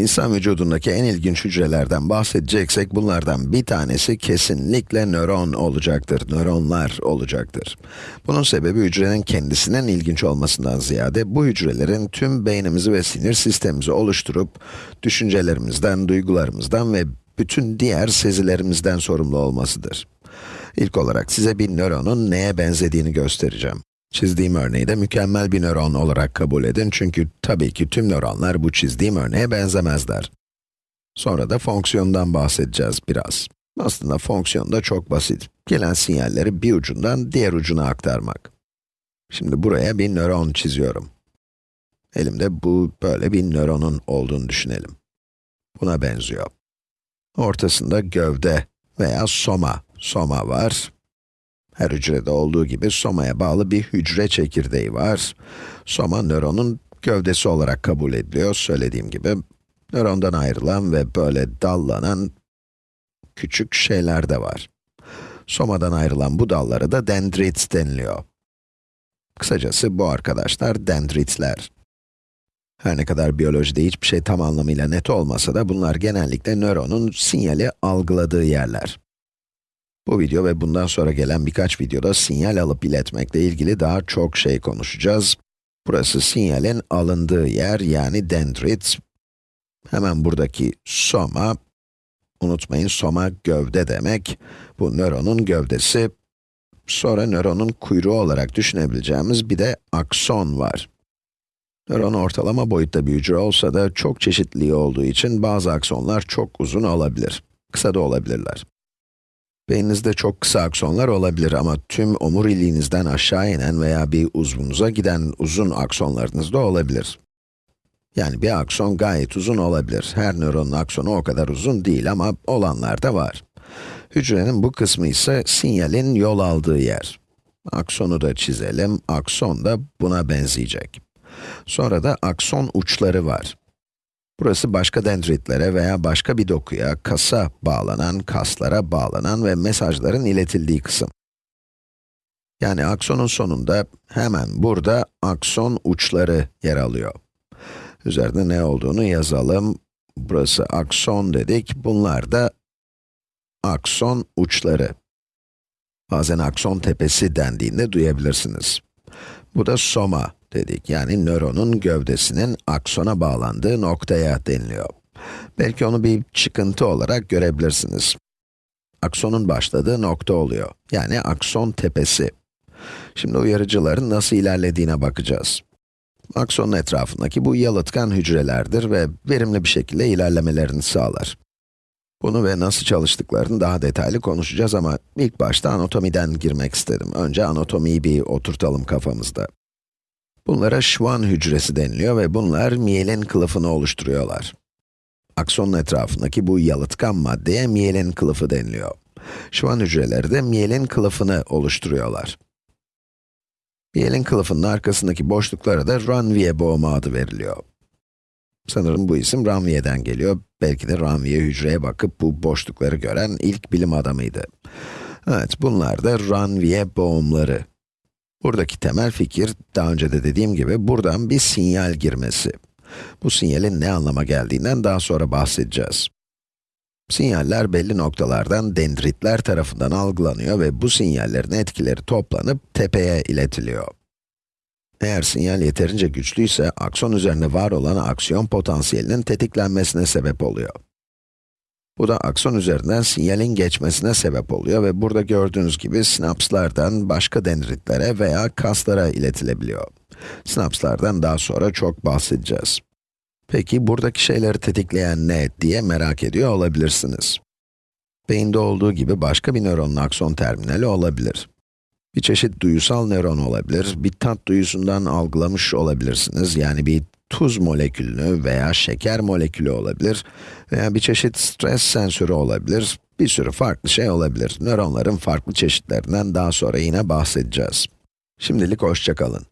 İnsan vücudundaki en ilginç hücrelerden bahsedeceksek, bunlardan bir tanesi kesinlikle nöron olacaktır, nöronlar olacaktır. Bunun sebebi hücrenin kendisinin ilginç olmasından ziyade, bu hücrelerin tüm beynimizi ve sinir sistemimizi oluşturup, düşüncelerimizden, duygularımızdan ve bütün diğer sezilerimizden sorumlu olmasıdır. İlk olarak size bir nöronun neye benzediğini göstereceğim. Çizdiğim örneği de mükemmel bir nöron olarak kabul edin çünkü tabii ki tüm nöronlar bu çizdiğim örneğe benzemezler. Sonra da fonksiyondan bahsedeceğiz biraz. Aslında fonksiyon da çok basit. Gelen sinyalleri bir ucundan diğer ucuna aktarmak. Şimdi buraya bir nöron çiziyorum. Elimde bu böyle bir nöronun olduğunu düşünelim. Buna benziyor. Ortasında gövde veya soma, soma var. Her hücrede olduğu gibi somaya bağlı bir hücre çekirdeği var. Soma nöronun gövdesi olarak kabul ediliyor, söylediğim gibi. Nörondan ayrılan ve böyle dallanan küçük şeyler de var. Somadan ayrılan bu dallara da dendrit deniliyor. Kısacası bu arkadaşlar dendritler. Her ne kadar biyolojide hiçbir şey tam anlamıyla net olmasa da bunlar genellikle nöronun sinyali algıladığı yerler. Bu video ve bundan sonra gelen birkaç videoda sinyal alıp iletmekle ilgili daha çok şey konuşacağız. Burası sinyalin alındığı yer, yani dendrit. Hemen buradaki soma, unutmayın soma gövde demek. Bu nöronun gövdesi. Sonra nöronun kuyruğu olarak düşünebileceğimiz bir de akson var. Nöron ortalama boyutta bir hücre olsa da çok çeşitliliği olduğu için bazı aksonlar çok uzun olabilir. Kısa da olabilirler. Beyninizde çok kısa aksonlar olabilir ama tüm omuriliğinizden aşağı inen veya bir uzvunuza giden uzun aksonlarınız da olabilir. Yani bir akson gayet uzun olabilir. Her nöronun aksonu o kadar uzun değil ama olanlar da var. Hücrenin bu kısmı ise sinyalin yol aldığı yer. Aksonu da çizelim, akson da buna benzeyecek. Sonra da akson uçları var. Burası başka dendritlere veya başka bir dokuya, kasa bağlanan, kaslara bağlanan ve mesajların iletildiği kısım. Yani aksonun sonunda hemen burada akson uçları yer alıyor. Üzerinde ne olduğunu yazalım. Burası akson dedik, bunlar da akson uçları. Bazen akson tepesi dendiğinde duyabilirsiniz. Bu da soma dedik. Yani nöronun gövdesinin aksona bağlandığı noktaya deniliyor. Belki onu bir çıkıntı olarak görebilirsiniz. Aksonun başladığı nokta oluyor. Yani akson tepesi. Şimdi uyarıcıların nasıl ilerlediğine bakacağız. Aksonun etrafındaki bu yalıtkan hücrelerdir ve verimli bir şekilde ilerlemelerini sağlar. Bunu ve nasıl çalıştıklarını daha detaylı konuşacağız ama ilk başta anatomiden girmek istedim. Önce anatomiyi bir oturtalım kafamızda. Bunlara Schwann hücresi deniliyor ve bunlar miyelin kılıfını oluşturuyorlar. Aksonun etrafındaki bu yalıtkan maddeye miyelin kılıfı deniliyor. Schwann hücreleri de miyelin kılıfını oluşturuyorlar. Miyelin kılıfının arkasındaki boşluklara da Ranvier boğumu adı veriliyor. Sanırım bu isim Ranvier'den geliyor. Belki de Ranvier hücreye bakıp bu boşlukları gören ilk bilim adamıydı. Evet, bunlar da Ranvier boğumları. Buradaki temel fikir, daha önce de dediğim gibi, buradan bir sinyal girmesi. Bu sinyalin ne anlama geldiğinden daha sonra bahsedeceğiz. Sinyaller belli noktalardan dendritler tarafından algılanıyor ve bu sinyallerin etkileri toplanıp tepeye iletiliyor. Eğer sinyal yeterince güçlüyse, akson üzerinde var olan aksiyon potansiyelinin tetiklenmesine sebep oluyor. Bu da akson üzerinden sinyalin geçmesine sebep oluyor ve burada gördüğünüz gibi sinapslardan başka dendritlere veya kaslara iletilebiliyor. Sinapslardan daha sonra çok bahsedeceğiz. Peki buradaki şeyleri tetikleyen ne diye merak ediyor olabilirsiniz. Beyinde olduğu gibi başka bir nöronun akson terminali olabilir. Bir çeşit duyusal nöron olabilir, bir tat duyusundan algılamış olabilirsiniz, yani bir tuz molekülünü veya şeker molekülü olabilir veya bir çeşit stres sensörü olabilir, bir sürü farklı şey olabilir. Nöronların farklı çeşitlerinden daha sonra yine bahsedeceğiz. Şimdilik hoşçakalın.